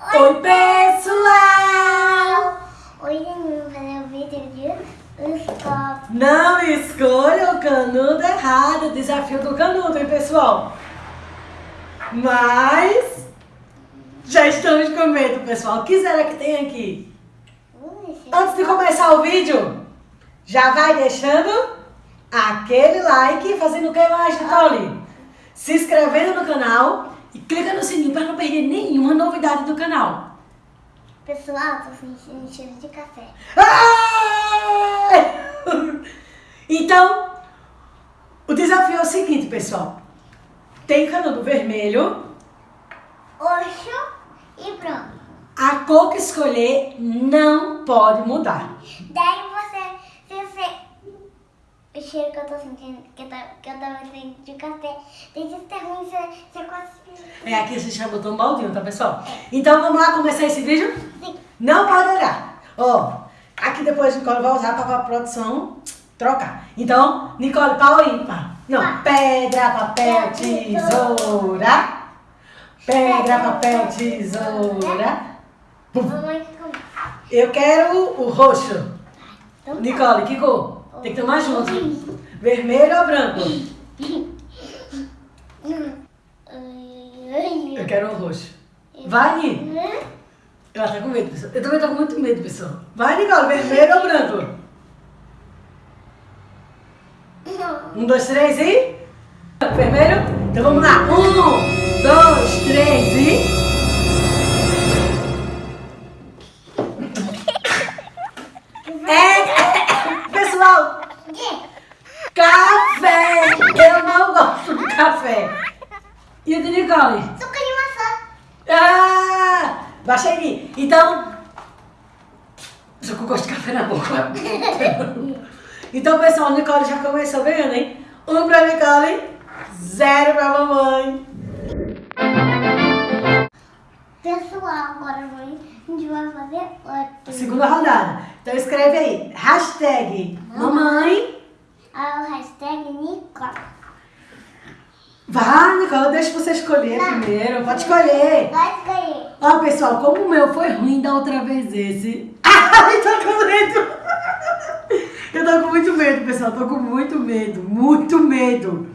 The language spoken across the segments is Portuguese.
Oi, pessoal! Hoje vai fazer um vídeo de escola. Não escolha o canudo errado, desafio do canudo, hein, pessoal? Mas já estamos com medo, pessoal. O que será que tem aqui? Antes de começar o vídeo, já vai deixando aquele like, fazendo o que mais, Nicole? Se inscrevendo no canal e clica no sininho para não perder nenhuma novidade do canal. Pessoal, tô sentindo cheiro de café. Ai! Então, o desafio é o seguinte, pessoal. Tem canudo vermelho, Roxo e branco. a cor que escolher não pode mudar. Daí você, se você... O cheiro que eu tô sentindo, que eu, tava- que eu tava sentindo de café, tem que ser ruim, você, você quase... É aqui a gente já botou um baldinho, tá, pessoal? Então vamos lá começar esse vídeo? Sim. Não pode olhar. Ó, aqui depois a Nicole vai usar para a produção trocar. Então, Nicole, pau ímpar? Não, Pá. pedra, papel, tesoura. Pedra, papel, tesoura. Mamãe. Eu quero o roxo. Então tá. Nicole, que cor? Tem que tomar junto. Vermelho ou branco? Eu quero o roxo. Vai, Ni. Ela tá com medo, pessoal. Eu também tô com muito medo, pessoal. Vai, Nicole, vermelho ou branco? Um, dois, três e. Vermelho? Então vamos lá. Um, dois, três e. E Nicole? Suco de maçã. Ah! Baixa aí. Então. Só que eu gosto de café na boca. então, pessoal, a Nicole já começou ganhando, hein? Um pra Nicole, zero pra mamãe. Pessoal, agora a gente vai fazer outro. Segunda rodada. Então escreve aí. Hashtag mamãe. Ah, o hashtag Nicole. Vai, Nicole, deixa você escolher Não. primeiro. Pode escolher. Vai escolher. Ó, pessoal, como o meu foi ruim da outra vez esse. Ai, tô com medo. Eu tô com muito medo, pessoal. Tô com muito medo. Muito medo.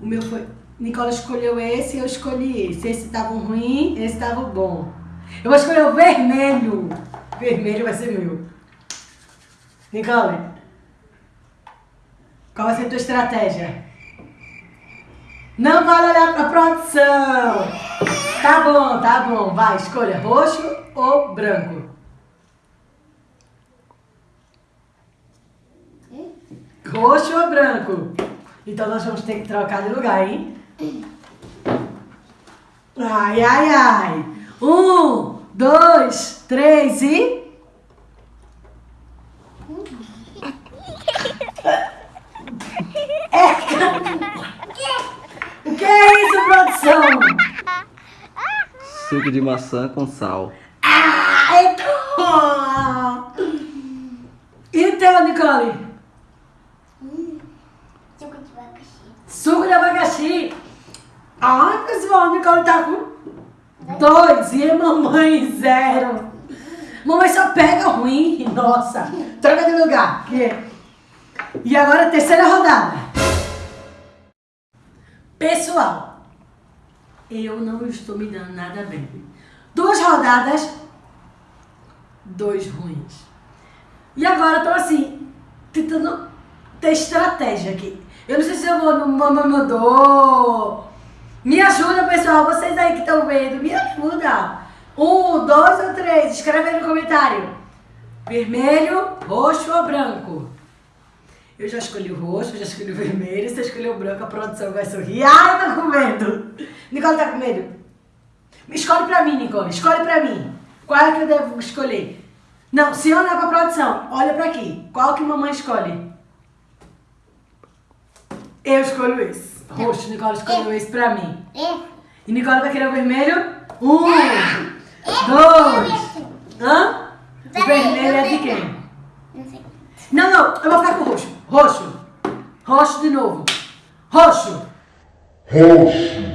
O meu foi. Nicola escolheu esse e eu escolhi esse. Esse tava ruim, esse tava bom. Eu vou escolher o vermelho. Vermelho vai ser meu. Nicole, qual vai ser a tua estratégia? Não vale olhar pra produção. Tá bom, tá bom. Vai, escolha roxo ou branco. Roxo ou branco? Então nós vamos ter que trocar de lugar, hein? Ai, ai, ai. Um, dois, três e. Que é isso, produção? Suco de maçã com sal. Ai, toma! E o teu, Nicole? Suco de abacaxi. Suco de abacaxi. Ai, pessoal, a Nicole tá com dois e a mamãe zero. Mamãe só pega ruim. Nossa, troca de lugar. E agora terceira rodada. Pessoal, eu não estou me dando nada bem. Duas rodadas, dois ruins. E agora tô assim, tentando ter estratégia aqui. Eu não sei se eu vou no Mamãe Mandou. Me ajuda, pessoal. Vocês aí que estão vendo, me ajuda. Um, dois ou três. Escreve aí no comentário. Vermelho, roxo ou branco? Eu já escolhi o roxo, já escolhi o vermelho. Você escolheu o branco, a produção vai sorrir. Ai, eu tô com medo. Nicole tá com medo? Escolhe pra mim, Nicole. Escolhe pra mim. Qual é que eu devo escolher? Não, se olhar pra produção, olha pra aqui. Qual que mamãe escolhe? Eu escolho esse. Roxo, Nicole escolheu esse pra mim. É. E Nicole vai querer o vermelho? Um, dois. Hã? O vermelho é de quem? Não sei. Não, não, eu vou ficar com o roxo. Roxo. Roxo de novo. Roxo. Roxo,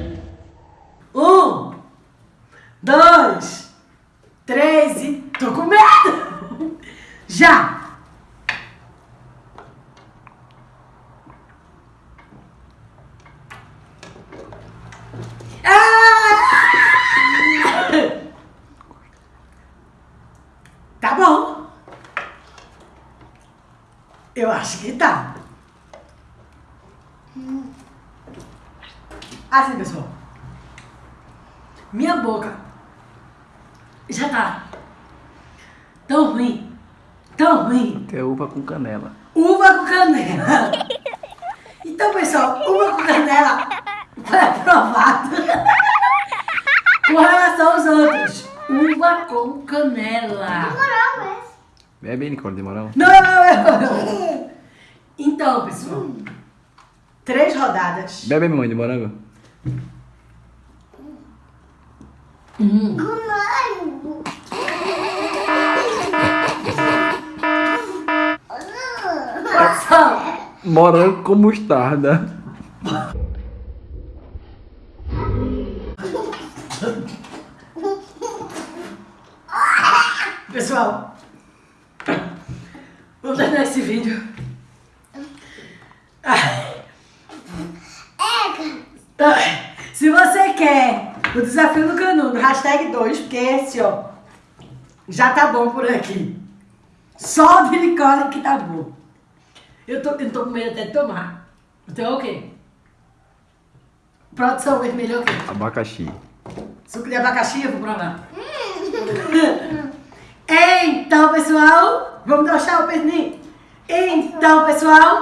Um, dois, três e. Tô com medo! Já! Ah! Tá bom. Eu acho que tá. Assim, pessoal. Minha boca já tá tão ruim, tão ruim. Que é uva com canela. Uva com canela. Então, pessoal, uva com canela foi aprovado com relação aos outros. Uva com canela. Morango esse. Bebe aí, Nicole, de moral. Não, não, não. Então, pessoal, três rodadas. Bebe, mamãe, de morango. Hum. Morango. Produção. Morango com mostarda. Pessoal, vamos terminar esse vídeo. Ai. Se você quer o desafio do canudo, hashtag 2, porque esse, ó, já tá bom por aqui. Só o de Nicole que tá bom. Eu tô, eu tô com medo até de tomar. Então é o quê? Produção vermelha é o quê? Abacaxi. Suco de abacaxi, eu vou provar. então, pessoal, vamos deixar o perninho. Então, pessoal,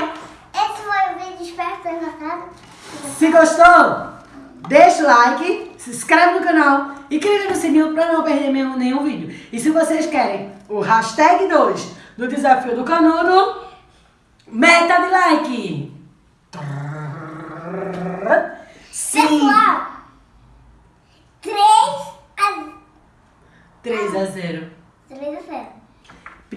Esse foi o vídeo, espero ter gostado. se gostou, deixa o like, se inscreve no canal e clica no sininho para não perder mesmo nenhum vídeo. E se vocês querem o hashtag 2 do desafio do canudo, meta de like. Sim. Pessoal, 3 a 3 a 0.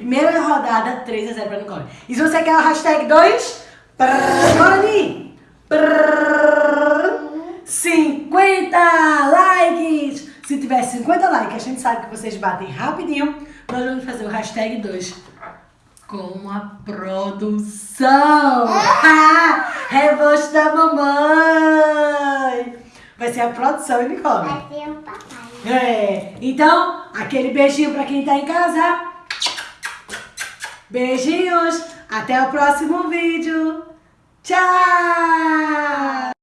3 a 0. Primeira rodada, 3 a 0 pra Nicole. E se você quer o hashtag 2, bora ali! 50 likes! Se tiver 50 likes, a gente sabe que vocês batem rapidinho, nós vamos fazer o hashtag 2 com a produção! Ah, Rebote da mamãe! Vai ser a produção, hein, Nicole? Vai ser o papai. É, então, aquele beijinho pra quem tá em casa. Beijinhos, até o próximo vídeo. Tchau!